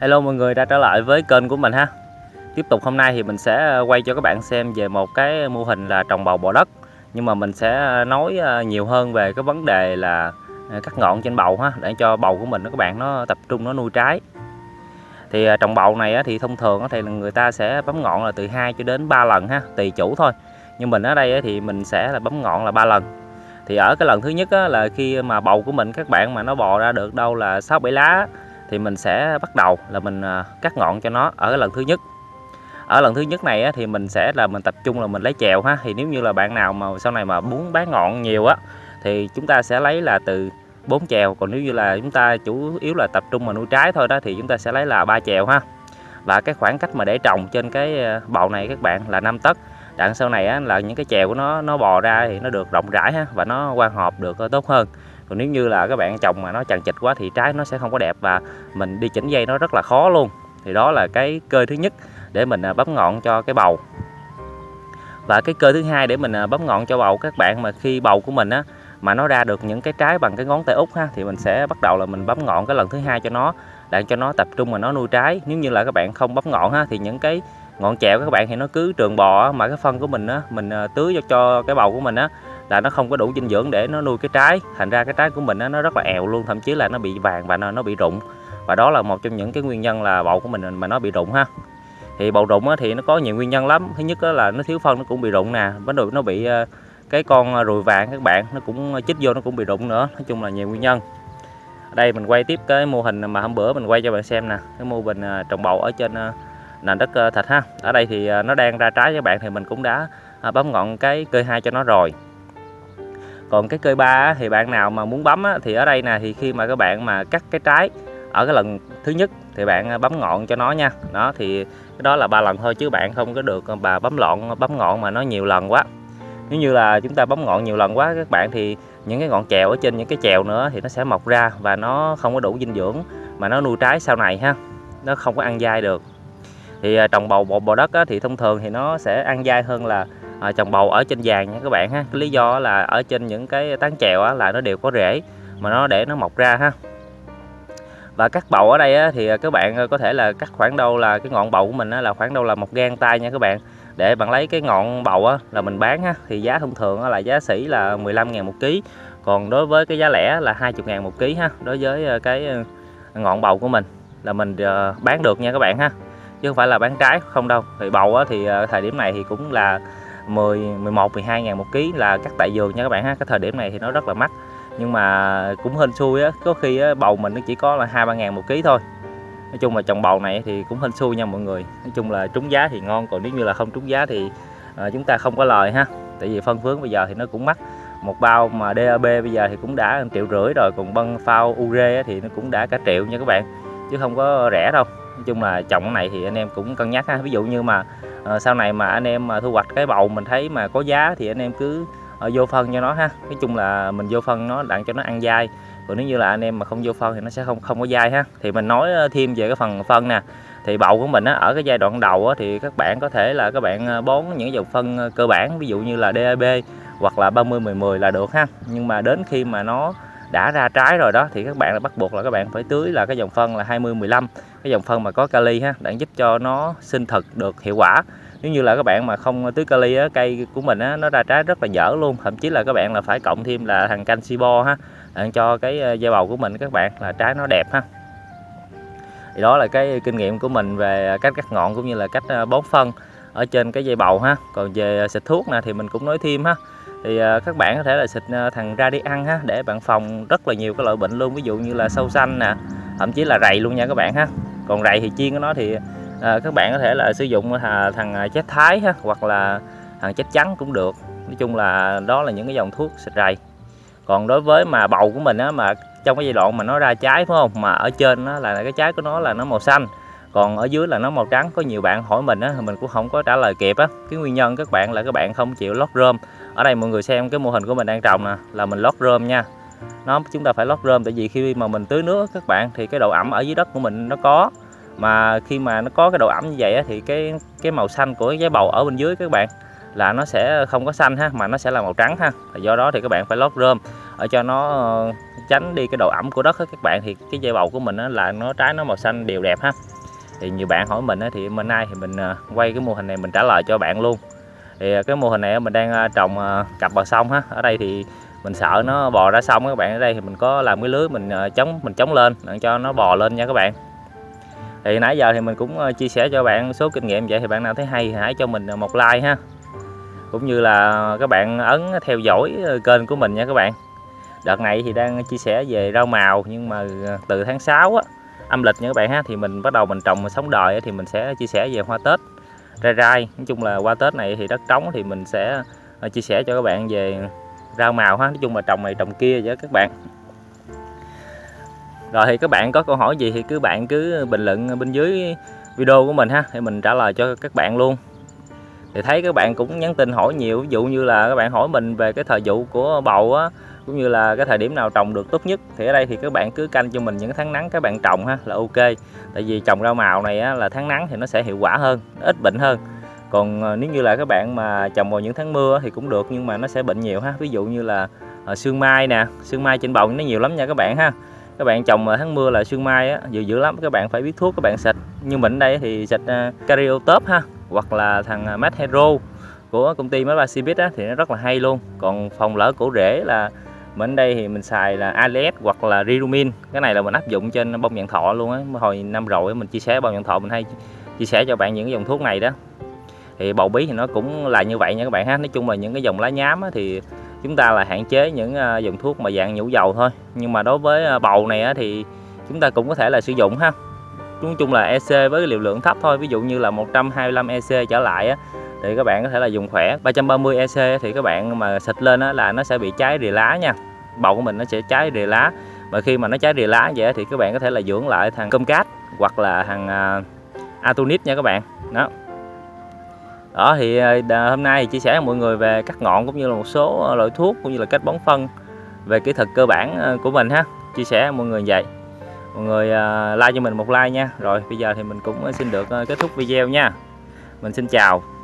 Hello mọi người, đã trở lại với kênh của mình ha. Tiếp tục hôm nay thì mình sẽ ờ, quay cho các bạn xem về một cái mô hình là trồng bầu bò đất. Nhưng mà mình sẽ ờ, nói ờ, nhiều hơn về cái vấn đề là cắt ngọn trên bầu ha, Để cho bầu của mình các bạn nó tập trung, nó nuôi trái. Thì trồng bầu này thì thông thường thì người ta sẽ bấm ngọn là từ 2 cho đến 3 lần ha, Tùy chủ thôi. Nhưng mình ở đây thì mình sẽ là bấm ngọn là 3 lần. Thì ở cái lần thứ nhất là khi mà bầu của mình, các bạn mà nó bò ra được đâu là 6 7 lá thì mình sẽ bắt đầu là mình à, cắt ngọn cho nó ở lần thứ nhất. Ở lần thứ nhất này thì mình sẽ là mình tập trung là mình lấy chèo ha. Thì nếu như là bạn nào mà sau này mà muốn bán ngọn nhiều á thì chúng ta sẽ lấy là từ 4 chèo. Còn nếu như là chúng ta chủ yếu là tập trung mà nuôi trái thôi đó thì chúng ta sẽ lấy là ba chèo ha. Và cái khoảng cách mà để trồng trên cái à, bầu này các bạn là 5 tấc. Đặng sau này á, là những cái chèo của nó nó bò ra thì nó được rộng rãi ha và nó quan hợp được ờ, tốt hơn còn nếu như là các bạn trồng mà nó chằng chịt quá thì trái nó sẽ không có đẹp và mình đi chỉnh dây nó rất là khó luôn. Thì đó là cái cơ thứ nhất để mình à, bấm ngọn cho cái bầu. Và cái cơ thứ hai để mình à, bấm ngọn cho bầu các bạn mà khi bầu của mình á mà nó ra được những cái trái bằng cái ngón tay út ha thì mình sẽ bắt đầu là mình bấm ngọn cái lần thứ hai cho nó để cho nó tập trung mà nó nuôi trái. Nếu như là các bạn không bấm ngọn ha thì những cái ngọn chẹo các bạn thì nó cứ trường bò mà cái phân của mình á mình à, tưới cho, cho cái bầu của mình á là nó không có đủ dinh dưỡng để nó nuôi cái trái. Thành ra cái trái của mình nó rất là èo luôn thậm chí là nó bị vàng và nó, nó bị rụng. Và đó là một trong những cái nguyên nhân là bầu của mình mà nó bị rụng ha. Thì bầu rụng thì nó có nhiều nguyên nhân lắm. Thứ nhất là nó thiếu phân nó cũng bị rụng nè. Vấn đề nó bị ờ, cái con ờ, ruồi vàng các bạn nó cũng ờ, chích vô nó cũng bị rụng nữa. Nói chung là nhiều nguyên nhân. Ở đây mình quay tiếp cái mô hình mà hôm bữa mình quay cho bạn xem nè. Cái mô hình trồng bầu ở trên nền đất ờ, thịt ha. Ở đây thì nó đang ra trái với bạn thì mình cũng đã bấm ngọn cái cây hai cho nó rồi còn cái cơi ba thì bạn nào mà muốn bấm thì ở đây nè thì khi mà các bạn mà cắt cái trái ở cái lần thứ nhất thì bạn à, bấm ngọn cho nó nha. Đó thì cái đó là ba lần thôi chứ bạn không có được à, bà bấm lọn bấm ngọn mà nó nhiều lần quá. Nếu như là chúng ta bấm ngọn nhiều lần quá các bạn thì những cái ngọn chèo ở trên những cái chèo nữa thì nó sẽ mọc ra và nó không có đủ dinh dưỡng mà nó nuôi trái sau này ha. Nó không có ăn dai được. Thì à, trồng bầu bò, bò đất á, thì thông thường thì nó sẽ ăn dai hơn là à, trồng bầu ở trên vàng nha các bạn ha. Cái lý do là ở trên những cái tán chèo á, là nó đều có rễ mà nó để nó mọc ra ha. Và cắt bầu ở đây á, thì à, các bạn à, có thể là cắt khoảng đâu là cái ngọn bầu của mình á, là khoảng đâu là một gan tay nha các bạn. Để bạn lấy cái ngọn bầu á, là mình bán ha thì giá thông thường á, là giá sỉ là 15 ngàn một ký. Còn đối với cái giá lẻ là 20 ngàn một ký ha đối với à, cái ngọn bầu của mình là mình bán được nha các bạn ha. Chứ không phải là bán trái không đâu. Thì bầu á, thì thời điểm này thì cũng là 10 11 12 ngàn một ký là cắt tại vườn nha các bạn ha. Cái thời điểm này thì nó rất là mắc. Nhưng mà cũng hên xui á có khi á, bầu mình nó chỉ có là hai ba ngàn một ký thôi. Nói chung là trồng bầu này thì cũng hên xui nha mọi người. Nói chung là trúng giá thì ngon còn nếu như là không trúng giá thì à, chúng ta không có lời ha. Tại vì phân phướng bây giờ thì nó cũng mắc. Một bao mà DAB bây giờ thì cũng đã triệu rưỡi rồi còn băng phao ure thì nó cũng đã cả triệu nha các bạn. Chứ không có rẻ đâu. Nói chung là trồng cái này thì anh em cũng cân nhắc ha. Ví dụ như mà Ờ, sau này mà anh em mà thu hoạch cái bầu mình thấy mà có giá thì anh em cứ ờ, vô phân cho nó ha. Nói chung là mình vô phân nó đặng cho nó ăn dai. Còn nếu như là anh em mà không vô phân thì nó sẽ không không có dai ha. Thì mình nói ờ, thêm về cái phần phân nè. Thì bầu của mình á, ở cái giai đoạn đầu á, thì các bạn có thể là các bạn bón những dòng phân cơ bản ví dụ như là DAB hoặc là 30 10 10 là được ha. Nhưng mà đến khi mà nó đã ra trái rồi đó thì các bạn là bắt buộc là các bạn phải tưới là cái dòng phân là 20 15 cái dòng phân mà có kali ha để giúp cho nó sinh thực được hiệu quả. Nếu như là các bạn mà không tưới kali á, cây của mình á, nó ra trái rất là dở luôn thậm chí là các bạn là phải cộng thêm là thằng canxi bo ha để cho cái ờ, dây bầu của mình các bạn là trái nó đẹp ha. Thì đó là cái kinh nghiệm của mình về cách cắt ngọn cũng như là cách ờ, bón phân ở trên cái dây bầu ha. Còn về xịt thuốc nè thì mình cũng nói thêm ha thì à, các bạn có thể là xịt à, thằng ra đi ăn ha để bạn phòng rất là nhiều cái loại bệnh luôn ví dụ như là sâu xanh nè thậm chí là rầy luôn nha các bạn ha. Còn rầy thì chiên của nó thì à, các bạn có thể là sử dụng à, thằng chết thái ha hoặc là thằng chết trắng cũng được. Nói chung là đó là những cái dòng thuốc xịt rầy. Còn đối với mà bầu của mình á mà trong cái giai đoạn mà nó ra trái phải không? Mà ở trên nó là cái trái của nó là nó màu xanh còn ở dưới là nó màu trắng. Có nhiều bạn hỏi mình á mình cũng không có trả lời kịp á. Cái nguyên nhân các bạn là các bạn không chịu lót rơm ở đây mọi người xem cái mô hình của mình đang trồng nè là mình lót rơm nha. Nó chúng ta phải lót rơm tại vì khi mà mình tưới nước các bạn thì cái độ ẩm ở dưới đất của mình nó có. Mà khi mà nó có cái độ ẩm như vậy á, thì cái cái màu xanh của cái bầu ở bên dưới các bạn là nó sẽ không có xanh ha mà nó sẽ là màu trắng ha. Do đó thì các bạn phải lót rơm ở cho nó ờ, tránh đi cái độ ẩm của đất các bạn. Thì cái dây bầu của mình là nó trái nó màu xanh đều đẹp ha. Thì nhiều bạn hỏi mình thì hôm nay thì mình ờ, quay cái mô hình này mình trả lời cho bạn luôn thì à, cái mô hình này mình đang à, trồng à, cặp bờ sông ha ở đây thì mình sợ nó bò ra sông các bạn. Ở đây thì mình có làm cái lưới mình chống mình chống lên để cho nó bò lên nha các bạn. Thì nãy giờ thì mình cũng chia sẻ cho bạn số kinh nghiệm vậy thì bạn nào thấy hay thì hãy cho mình một like ha. Cũng như là các bạn ấn theo dõi kênh của mình nha các bạn. Đợt này thì đang chia sẻ về rau màu, nhưng mà từ tháng 6 á, âm lịch nha các bạn ha, thì mình bắt đầu mình trồng sống đời thì mình sẽ chia sẻ về hoa tết rai rai. Nói chung là qua tết này thì đất trống thì mình sẽ à, chia sẻ cho các bạn về rau màu ha. Nói chung là trồng này trồng kia với các bạn. Rồi thì các bạn có câu hỏi gì thì cứ bạn cứ bình luận bên dưới video của mình ha thì mình trả lời cho các bạn luôn. Thì thấy các bạn cũng nhắn tin hỏi nhiều, ví dụ như là các bạn hỏi mình về cái thời vụ của bầu á cũng như là cái thời điểm nào trồng được tốt nhất. Thì ở đây thì các bạn cứ canh cho mình những tháng nắng các bạn trồng ha là ok. Tại vì trồng rau màu này á, là tháng nắng thì nó sẽ hiệu quả hơn ít bệnh hơn. Còn ờ, nếu như là các bạn mà trồng vào những tháng mưa thì cũng được nhưng mà nó sẽ bệnh nhiều ha. Ví dụ như là ờ, sương mai nè sương mai trên bầu nó nhiều lắm nha các bạn ha. Các bạn trồng vào tháng mưa là sương mai á dữ dữ lắm các bạn phải biết thuốc các bạn xịt. Như mình đây thì xịt ờ, uh, Cariotop ha hoặc là thằng mát Hero của công ty máy ba á thì nó rất là hay luôn. Còn phòng lỡ cổ rễ là bên đây thì mình xài là ALS hoặc là Rirumin. Cái này là mình áp dụng trên bông vạn thọ luôn á. Hồi năm rồi mình chia sẻ bông vạn thọ mình hay chia sẻ cho bạn những cái dòng thuốc này đó. Thì bầu bí thì nó cũng là như vậy nha các bạn ha. Nói chung là những cái dòng lá nhám á, thì chúng ta là hạn chế những à, dòng thuốc mà dạng nhũ dầu thôi. Nhưng mà đối với à, bầu này á, thì chúng ta cũng có thể là sử dụng ha. Nói chung là EC với liều lượng thấp thôi. Ví dụ như là 125 EC trở lại á, thì các bạn có thể là dùng khỏe. 330 EC thì các bạn mà xịt lên á, là nó sẽ bị cháy rìa lá nha. Bầu của mình nó sẽ cháy rìa lá. Mà khi mà nó cháy rìa lá vậy thì các bạn có thể là dưỡng lại thằng cơm cát hoặc là thằng uh, Atonit nha các bạn. Đó. Đó thì à, hôm nay thì chia sẻ với mọi người về cắt ngọn cũng như là một số à, loại thuốc cũng như là cách bón phân về kỹ thuật cơ bản của mình ha. Chia sẻ với mọi người vậy. Mọi người like cho mình một like nha. Rồi bây giờ thì mình cũng xin được kết thúc video nha. Mình xin chào.